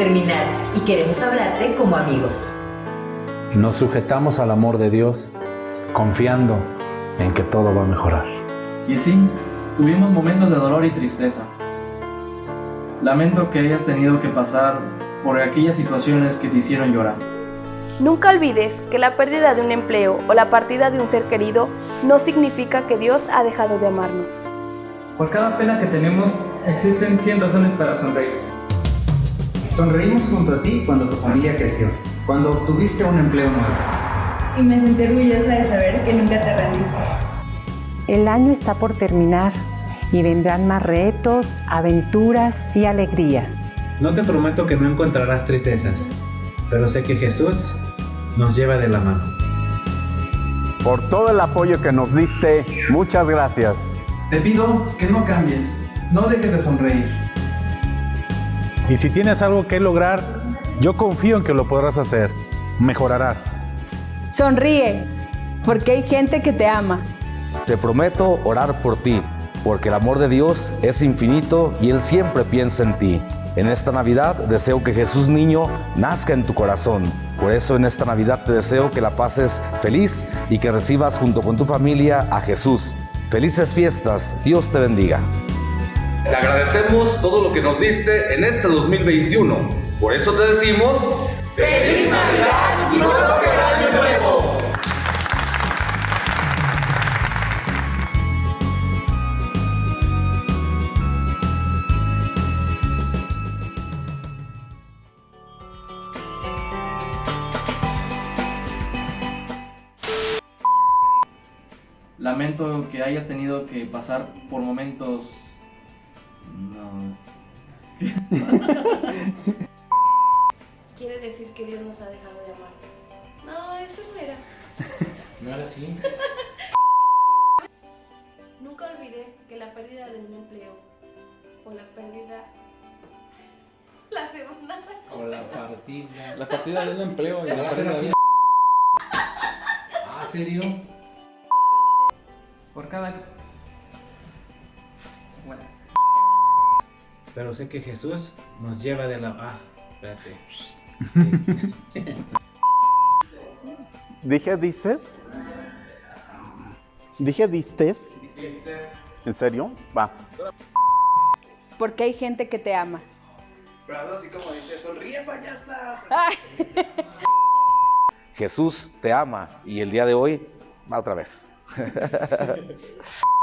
terminar y queremos hablarte como amigos. Nos sujetamos al amor de Dios confiando en que todo va a mejorar. Y sí, tuvimos momentos de dolor y tristeza. Lamento que hayas tenido que pasar por aquellas situaciones que te hicieron llorar. Nunca olvides que la pérdida de un empleo o la partida de un ser querido no significa que Dios ha dejado de amarnos. Por cada pena que tenemos, existen 100 razones para sonreír. Sonreímos junto a ti cuando tu familia creció, cuando obtuviste un empleo nuevo. Y me sentí orgullosa de saber que nunca te rendiste. El año está por terminar y vendrán más retos, aventuras y alegría. No te prometo que no encontrarás tristezas, pero sé que Jesús nos lleva de la mano. Por todo el apoyo que nos diste, muchas gracias. Te pido que no cambies, no dejes de sonreír. Y si tienes algo que lograr, yo confío en que lo podrás hacer. Mejorarás. Sonríe, porque hay gente que te ama. Te prometo orar por ti, porque el amor de Dios es infinito y Él siempre piensa en ti. En esta Navidad deseo que Jesús niño nazca en tu corazón. Por eso en esta Navidad te deseo que la pases feliz y que recibas junto con tu familia a Jesús. Felices fiestas, Dios te bendiga. Te agradecemos todo lo que nos diste en este 2021. Por eso te decimos... ¡Feliz Navidad y próspero año nuevo! Lamento que hayas tenido que pasar por momentos... No... Quiere decir que Dios nos ha dejado de amar. No, eso no era. ¿No era así? Nunca olvides que la pérdida de un empleo o la pérdida... La rebanada. O la partida. La partida de un empleo y la ¿Va a ser pérdida de- ¿Ah, serio? Por cada... Bueno. Pero sé que Jesús nos lleva de la... Ah, espérate. ¿Dije dices? ¿Dije distes? ¿En serio? Va. Porque hay gente que te ama. Pero así como dice, sonríe payasa. Jesús te ama y el día de hoy va otra vez.